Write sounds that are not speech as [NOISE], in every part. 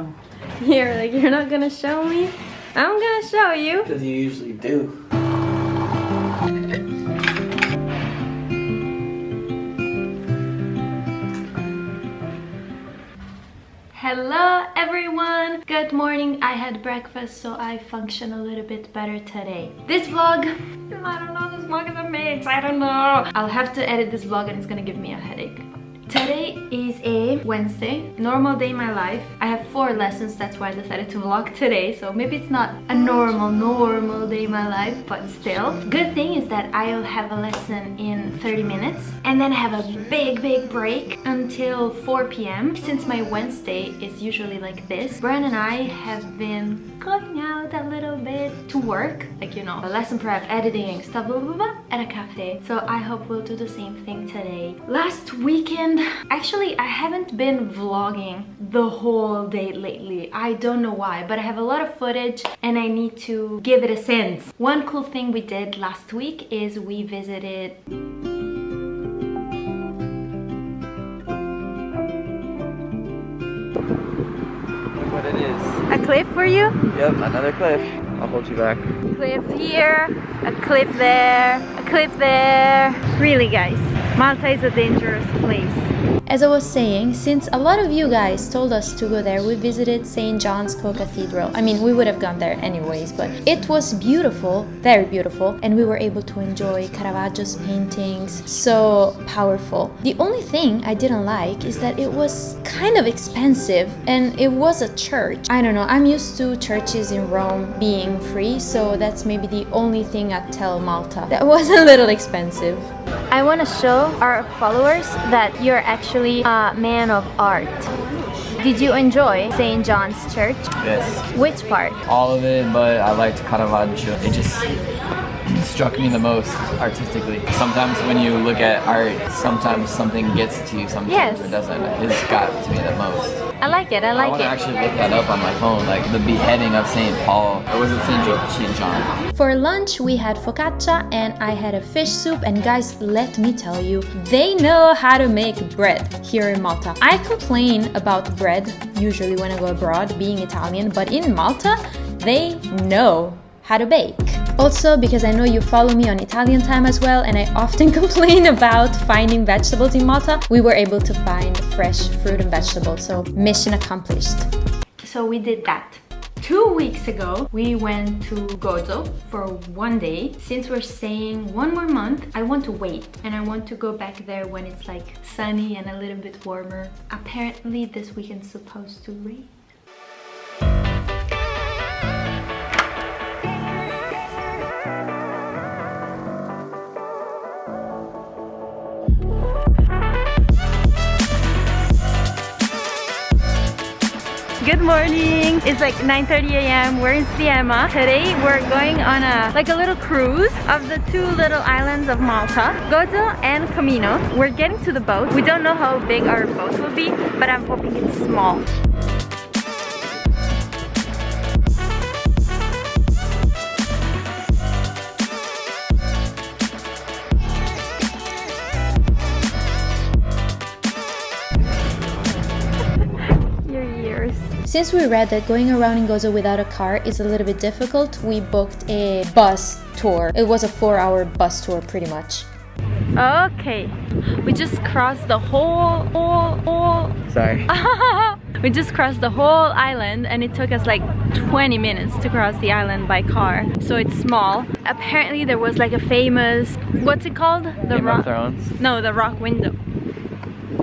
No. You're like, you're not gonna show me? I'm gonna show you. Because you usually do. Hello everyone! Good morning. I had breakfast so I function a little bit better today. This vlog, I don't know, this vlog is a mix, I don't know. I'll have to edit this vlog and it's gonna give me a headache. Today is a Wednesday, normal day in my life. I have four lessons, that's why I decided to vlog today. So maybe it's not a normal, normal day in my life, but still. Good thing is that I'll have a lesson in 30 minutes and then have a big, big break until 4 p.m. Since my Wednesday is usually like this, Brian and I have been going out a little bit to work, like you know, lesson prep, editing, stuff, blah, blah, blah, at a cafe. So I hope we'll do the same thing today. Last weekend, actually I haven't been vlogging the whole day lately I don't know why but I have a lot of footage and I need to give it a sense one cool thing we did last week is we visited a cliff for you Yep, another cliff. I'll hold you back. cliff here a cliff there a cliff there really guys Malta is a dangerous place As I was saying, since a lot of you guys told us to go there, we visited St. John's Co-Cathedral. I mean, we would have gone there anyways, but it was beautiful, very beautiful, and we were able to enjoy Caravaggio's paintings, so powerful. The only thing I didn't like is that it was kind of expensive, and it was a church. I don't know, I'm used to churches in Rome being free, so that's maybe the only thing I'd tell Malta. That was [LAUGHS] a little expensive. I want to show our followers that you're actually a man of art. Did you enjoy St. John's Church? Yes. Which part? All of it, but I liked Caravaggio. It just struck me the most artistically. Sometimes when you look at art, sometimes something gets to you, sometimes Yes. it doesn't. His got to me the most. I like it, I like it. I want to actually look that up on my phone, like the beheading of St. Paul. Or was it St. Jo- St. John? For lunch, we had focaccia and I had a fish soup. And guys, let me tell you, they know how to make bread here in Malta. I complain about bread usually when I go abroad, being Italian, but in Malta, they know how to bake. Also, because I know you follow me on Italian time as well, and I often [LAUGHS] complain about finding vegetables in Malta, we were able to find fresh fruit and vegetables, so mission accomplished. So we did that. Two weeks ago, we went to Gozo for one day. Since we're staying one more month, I want to wait and I want to go back there when it's like sunny and a little bit warmer. Apparently this weekend's supposed to rain. Good morning. It's like 9:30 a.m. We're in Sliema. Today we're going on a like a little cruise of the two little islands of Malta, Gozo and Comino. We're getting to the boat. We don't know how big our boat will be, but I'm hoping it's small. Since we read that going around in Gozo without a car is a little bit difficult, we booked a bus tour. It was a four hour bus tour pretty much. Okay, we just crossed the whole, whole, whole. Sorry. [LAUGHS] we just crossed the whole island and it took us like 20 minutes to cross the island by car. So it's small. Apparently there was like a famous, what's it called? The Game of rock. Thrones? No, the rock window.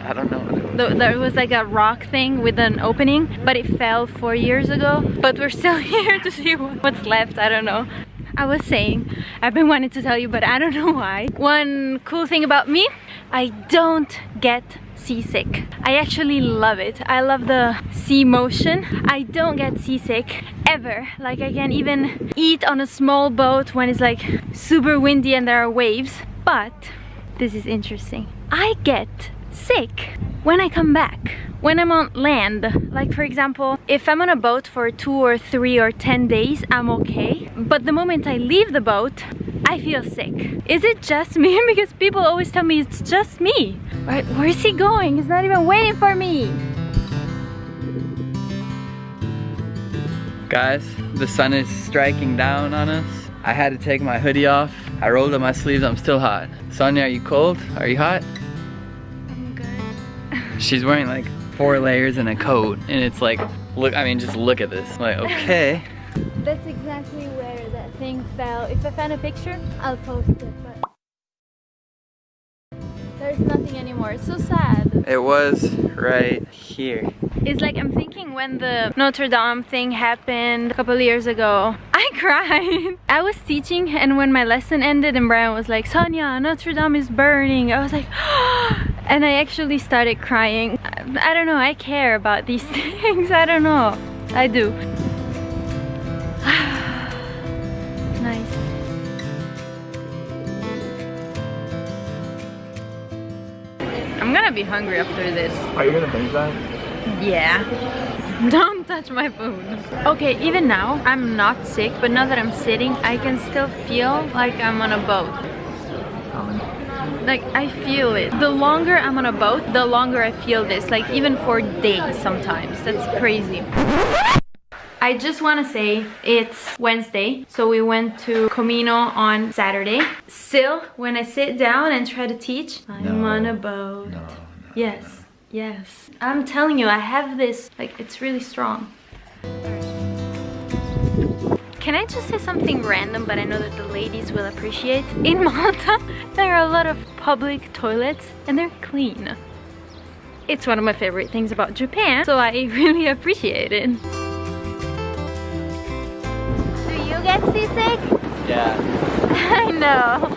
I don't know. There was like a rock thing with an opening, but it fell four years ago. But we're still [LAUGHS] here to see what's left. I don't know. I was saying, I've been wanting to tell you, but I don't know why. One cool thing about me, I don't get seasick. I actually love it. I love the sea motion. I don't get seasick ever. Like I can even eat on a small boat when it's like super windy and there are waves. But this is interesting. I get sick when I come back. When I'm on land, like for example, if I'm on a boat for two or three or 10 days, I'm okay. But the moment I leave the boat, I feel sick. Is it just me? [LAUGHS] because people always tell me it's just me. Right, where is he going? He's not even waiting for me. Guys, the sun is striking down on us. I had to take my hoodie off. I rolled up my sleeves, I'm still hot. Sonia, are you cold? Are you hot? I'm. She's wearing like four layers and a coat and it's like, look, I mean, just look at this. Like, okay. [LAUGHS] That's exactly where that thing fell. If I find a picture, I'll post it, but there's nothing anymore. It's so sad. It was right here. It's like I'm thinking when the Notre Dame thing happened a couple years ago, [LAUGHS] I cried. I was teaching and when my lesson ended and Brian was like, Sonia, Notre Dame is burning. I was like, [GASPS] oh and I actually started crying. I don't know, I care about these [LAUGHS] things. I don't know. I do. [SIGHS] nice. I'm gonna be hungry after this. Are you gonna finish that? Yeah. [LAUGHS] Don't touch my food. Okay, even now, I'm not sick, but now that I'm sitting, I can still feel like I'm on a boat. Like, I feel it. The longer I'm on a boat, the longer I feel this. Like, even for days sometimes. That's crazy. I just want to say it's Wednesday, so we went to Comino on Saturday. Still, when I sit down and try to teach, I'm No. on a boat. No. Yes, yes. I'm telling you, I have this, like, it's really strong. Can I just say something random, but I know that the ladies will appreciate? In [LAUGHS] Malta, there are a lot of public toilets and they're clean. It's one of my favorite things about Japan, so I [LAUGHS] really appreciate it. Do you get seasick? Yeah. [LAUGHS] I know.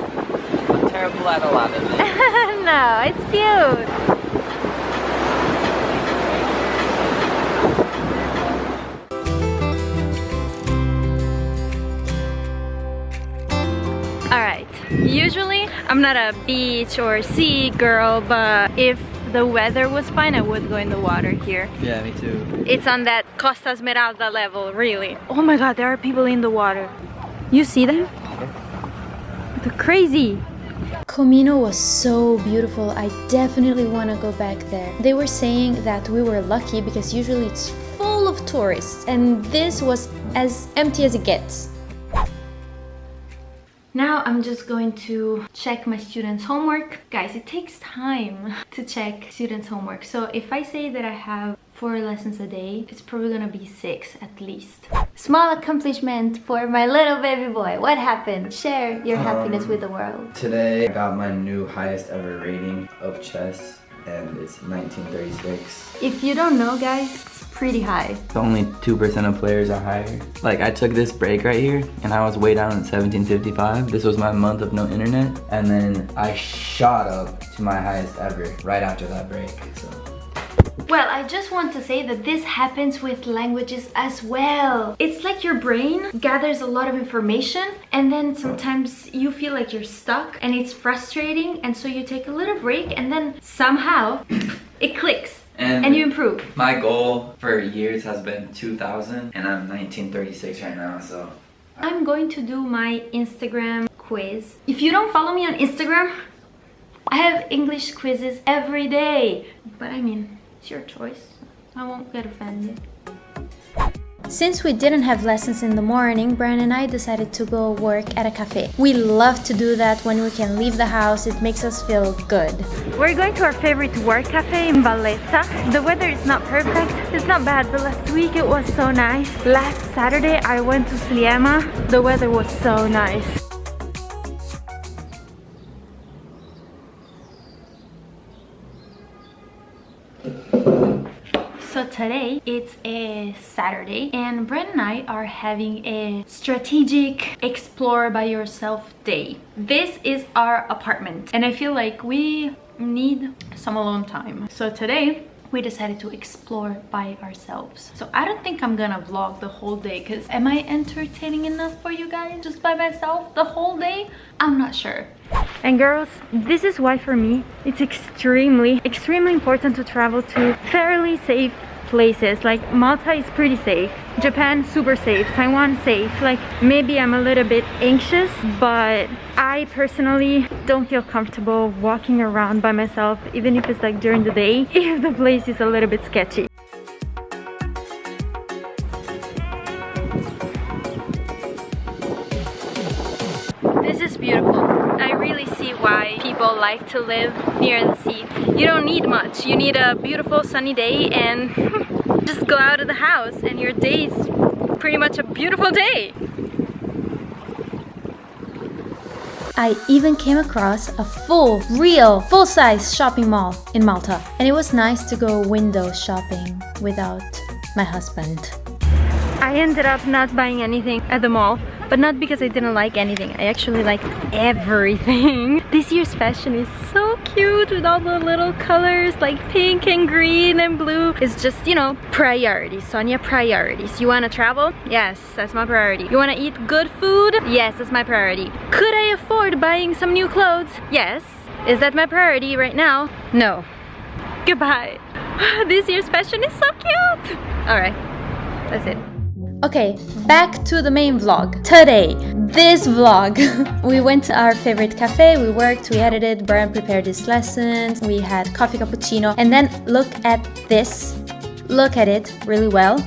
I'm terrible at a lot of things. no, it's cute. Usually I'm not a beach or sea girl, but if the weather was fine, I would go in the water here. Yeah, me too. It's on that Costa Esmeralda level, really. Oh my god, there are people in the water. You see them? They're crazy. Comino was so beautiful. I definitely want to go back there. They were saying that we were lucky because usually it's full of tourists and this was as empty as it gets. Now I'm just going to check my students' homework. Guys, it takes time to check students' homework. So if I say that I have four lessons a day, it's probably gonna be six at least. Small accomplishment for my little baby boy. What happened? Share your um, happiness with the world. Today I got my new highest ever rating of chess and it's 1936. If you don't know, guys, pretty high. Only 2% of players are higher. Like I took this break right here and I was way down at 1755. This was my month of no internet and then I shot up to my highest ever right after that break. So Well, I just want to say that this happens with languages as well. It's like your brain gathers a lot of information and then sometimes you feel like you're stuck and it's frustrating and so you take a little break and then somehow [COUGHS] it clicks And- and you improve. my goal for years has been 2000 and I'm 1936 right now so I'm going to do my Instagram quiz. If you don't follow me on Instagram, I have English quizzes every day. But I mean, it's your choice. I won't get offended. Since we didn't have lessons in the morning, Brian and I decided to go work at a cafe. We love to do that when we can leave the house, it makes us feel good. We're going to our favorite work cafe in Valletta. The weather is not perfect, it's not bad, but last week it was so nice. Last Saturday I went to Sliema, the weather was so nice. Today it's a Saturday and Brent and I are having a strategic explore by yourself day. This is our apartment and I feel like we need some alone time. So today we decided to explore by ourselves. So I don't think I'm gonna vlog the whole day because am I entertaining enough for you guys just by myself the whole day? I'm not sure. And girls, this is why for me it's extremely, extremely important to travel to fairly safe places. Like Malta is pretty safe. Japan super safe. Taiwan safe. Like maybe I'm a little bit anxious but I personally don't feel comfortable walking around by myself even if it's like during the day [LAUGHS] if the place is a little bit sketchy. This is beautiful. I really see why people like to live near the sea. You don't need much. You need a beautiful sunny day and [LAUGHS] just go out of the house and your day is pretty much a beautiful day. I even came across a full, real, full-size shopping mall in Malta. And it was nice to go window shopping without my husband. I ended up not buying anything at the mall but not because I didn't like anything I actually liked everything. [LAUGHS] This year's fashion is so cute with all the little colors like pink and green and blue. It's just you know priorities Sonia priorities. You want to travel? Yes that's my priority. You want to eat good food? Yes that's my priority. Could I afford buying some new clothes? Yes. Is that my priority right now? No. [LAUGHS] Goodbye. [SIGHS] This year's fashion is so cute. All right that's it Okay, back to the main vlog. Today, this vlog. [LAUGHS] we went to our favorite cafe, we worked, we edited, Brian prepared his lessons, we had coffee cappuccino, and then look at this. Look at it really well.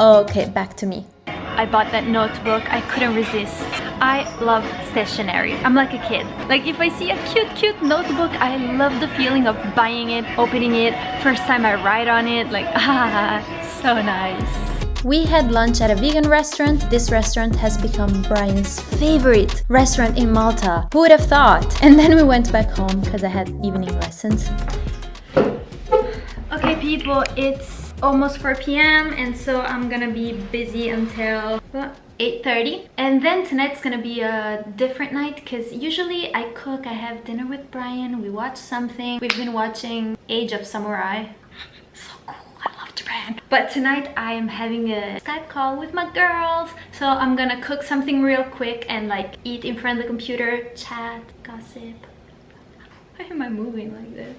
Okay, back to me. I bought that notebook, I couldn't resist. I love stationery. I'm like a kid. Like if I see a cute, cute notebook, I love the feeling of buying it, opening it. First time I write on it, like ah, [LAUGHS] so nice. We had lunch at a vegan restaurant. This restaurant has become Brian's favorite restaurant in Malta. Who would have thought? And then we went back home because I had evening lessons. Okay people, it's almost 4 p.m. and so I'm gonna be busy until 8.30 and then tonight's gonna be a different night because usually I cook, I have dinner with Brian, we watch something. We've been watching Age of Samurai. Japan. But tonight I am having a Skype call with my girls. So I'm gonna cook something real quick and like eat in front of the computer, chat, gossip. Why am I moving like this?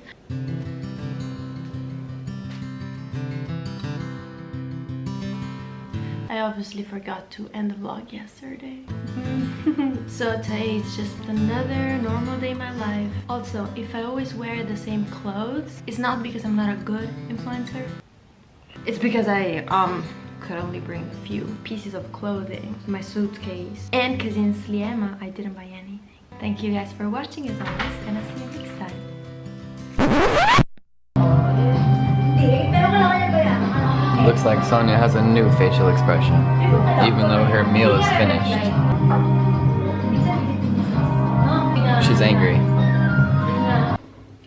I obviously forgot to end the vlog yesterday. [LAUGHS] so today is just another normal day in my life. Also, if I always wear the same clothes, it's not because I'm not a good influencer. It's because I um could only bring a few pieces of clothing, my suitcase, and because in Sliema I didn't buy anything. Thank you guys for watching as always, and I'll see you next time. Looks like Sonia has a new facial expression, even though her meal is finished. She's angry.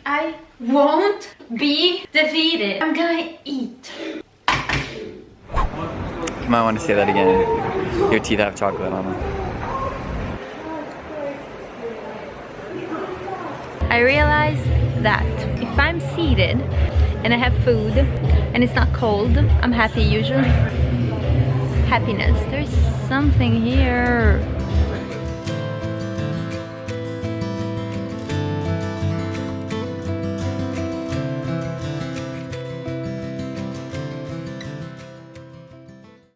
I won't be defeated. I'm gonna eat. You might want to say that again. Your teeth have chocolate on them. I realized that if I'm seated and I have food and it's not cold, I'm happy usually. Happiness. There's something here.